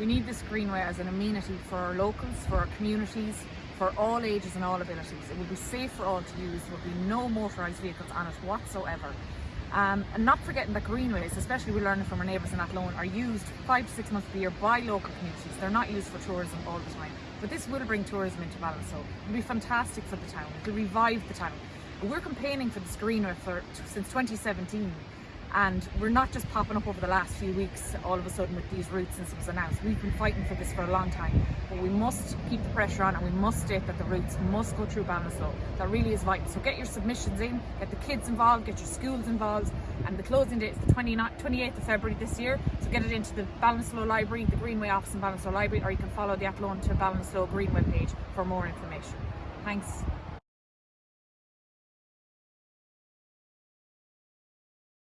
We need this greenway as an amenity for our locals, for our communities, for all ages and all abilities. It will be safe for all to use. There will be no motorised vehicles on it whatsoever. Um, and not forgetting that greenways, especially we learn from our neighbours in Athlone, are used five to six months of the year by local communities. They're not used for tourism all the time. But this will bring tourism into Ballinasloe. It'll be fantastic for the town. It'll revive the town. We're campaigning for this greenway for, since 2017 and we're not just popping up over the last few weeks all of a sudden with these routes since it was announced. We've been fighting for this for a long time, but we must keep the pressure on and we must state that the routes must go through Ballinasloe. That really is vital. So get your submissions in, get the kids involved, get your schools involved, and the closing date is the 28th of February this year. So get it into the Ballinasloe Library, the Greenway office in Ballinasloe Library, or you can follow the Athlone to Ballinasloe Greenway page for more information. Thanks.